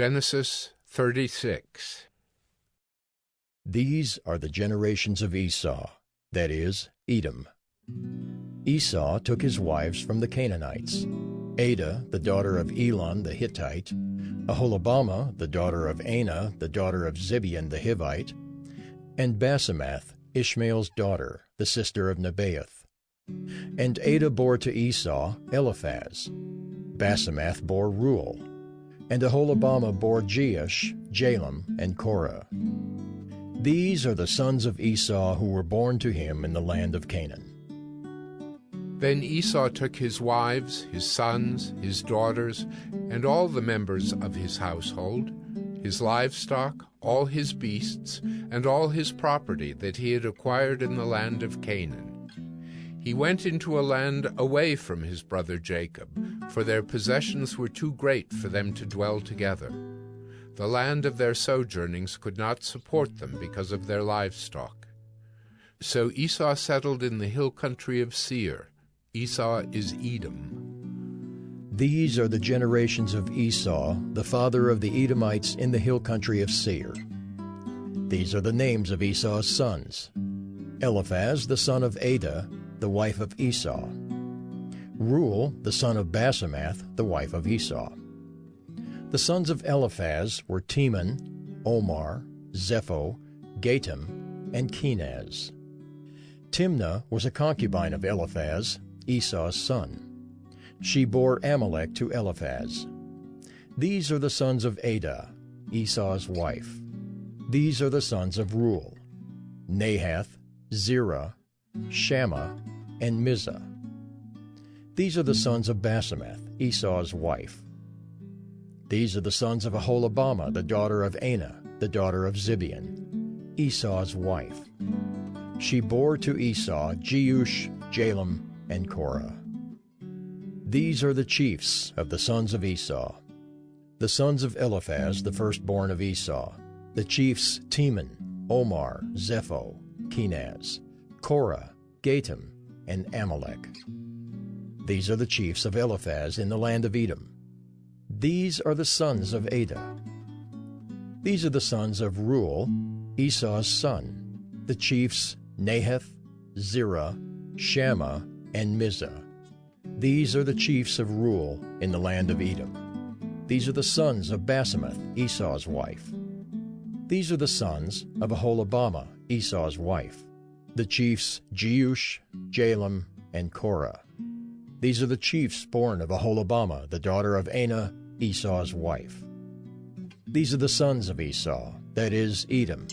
Genesis 36 These are the generations of Esau, that is, Edom. Esau took his wives from the Canaanites, Adah, the daughter of Elon the Hittite, Aholibamah, the daughter of Anah, the daughter of Zibeon the Hivite, and Basemath, Ishmael's daughter, the sister of Nebaioth. And Adah bore to Esau Eliphaz. Basemath bore Reuel. And Aholibamah bore Jeush, Jalam, and Korah. These are the sons of Esau who were born to him in the land of Canaan. Then Esau took his wives, his sons, his daughters, and all the members of his household, his livestock, all his beasts, and all his property that he had acquired in the land of Canaan. He went into a land away from his brother Jacob, for their possessions were too great for them to dwell together. The land of their sojournings could not support them because of their livestock. So Esau settled in the hill country of Seir. Esau is Edom. These are the generations of Esau, the father of the Edomites in the hill country of Seir. These are the names of Esau's sons Eliphaz, the son of Adah, the wife of Esau. Reuel, the son of Basemath, the wife of Esau. The sons of Eliphaz were Teman, Omar, Zepho, Gatam, and Kenaz. Timnah was a concubine of Eliphaz, Esau's son. She bore Amalek to Eliphaz. These are the sons of Adah, Esau's wife. These are the sons of Reuel, Nahath, Zerah, Shammah, and Mizzah. These are the sons of Basemath, Esau's wife. These are the sons of Aholibamah, the daughter of Anah, the daughter of Zibeon, Esau's wife. She bore to Esau Jeush, Jalam, and Korah. These are the chiefs of the sons of Esau. The sons of Eliphaz, the firstborn of Esau, the chiefs Teman, Omar, Zepho, Kenaz, Korah, Gatam, and Amalek. These are the chiefs of Eliphaz in the land of Edom. These are the sons of Adah. These are the sons of Reuel, Esau's son, the chiefs Nahath, Zerah, Shammah, and Mizzah. These are the chiefs of Reuel in the land of Edom. These are the sons of Basemath, Esau's wife. These are the sons of Aholibamah, Esau's wife the chiefs Jeush, Jalam, and Korah. These are the chiefs born of Aholibamah, the daughter of Anah, Esau's wife. These are the sons of Esau, that is, Edom,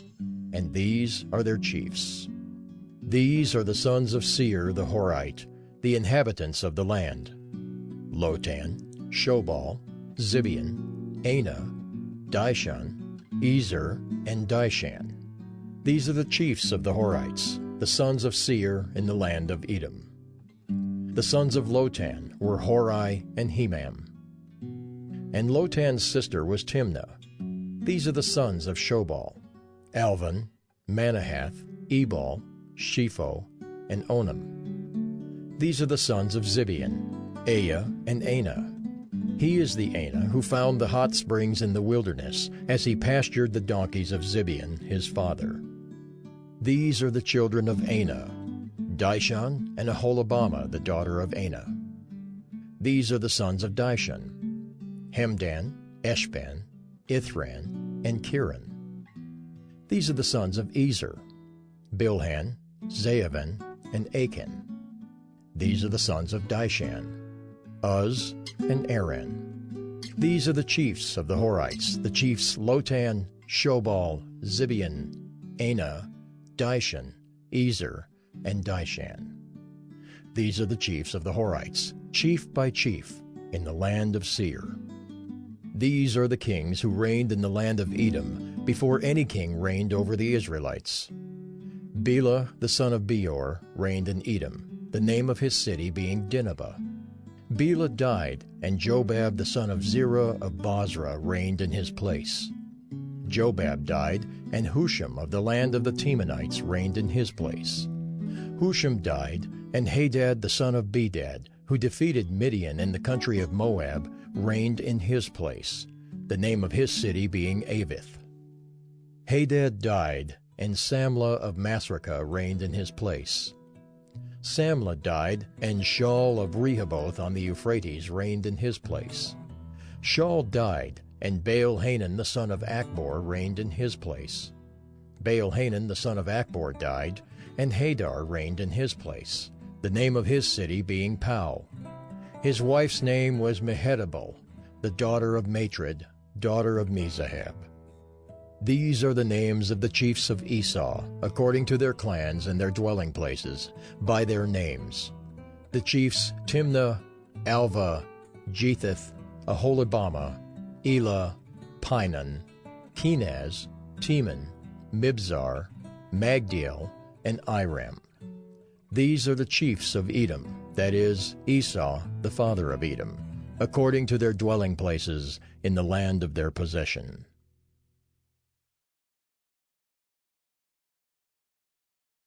and these are their chiefs. These are the sons of Seir the Horite, the inhabitants of the land. Lotan, Shobal, Zibeon, Anah, Dishon, Ezer, and Dishan. These are the chiefs of the Horites, the sons of Seir in the land of Edom. The sons of Lotan were Hori and Hemam. And Lotan's sister was Timnah. These are the sons of Shobal, Alvan, Manahath, Ebal, Shepho, and Onam. These are the sons of Zibeon, Aiah, and Anah. He is the Anah who found the hot springs in the wilderness as he pastured the donkeys of Zibeon, his father. These are the children of Anah, Dishon and Aholibamah, the daughter of Anah. These are the sons of Dishon, Hemdan, Eshban, Ithran, and Cheran. These are the sons of Ezer, Bilhan, Zaavan, and Achan. These are the sons of Dishan, Uz, and Aran. These are the chiefs of the Horites, the chiefs Lotan, Shobal, Zibeon, Anah, Dishon, Ezer, and Dishan. These are the chiefs of the Horites, chief by chief, in the land of Seir. These are the kings who reigned in the land of Edom before any king reigned over the Israelites. Bela, the son of Beor, reigned in Edom, the name of his city being Dinhabah. Bela died, and Jobab the son of Zerah of Bozrah reigned in his place. Jobab died, and Husham of the land of the Temanites reigned in his place. Husham died, and Hadad the son of Bedad, who defeated Midian in the country of Moab, reigned in his place. the name of his city being Avith. Hadad died, and Samlah of Masrekah reigned in his place. Samlah died, and Shaul of Rehoboth on the Euphrates reigned in his place. Shaul died, and Baal-Hanan the son of Achbor reigned in his place. Baal-Hanan the son of Achbor died, and Hadar reigned in his place, the name of his city being Pau. His wife's name was Mehetabel, the daughter of Matred, daughter of Mezahab. These are the names of the chiefs of Esau, according to their clans and their dwelling places, by their names. The chiefs Timnah, Alvah, Jetheth, Aholibamah, Elah, Pinon, Kenaz, Teman, Mibzar, Magdiel, and Iram. These are the chiefs of Edom, that is, Esau, the father of Edom, according to their dwelling places in the land of their possession.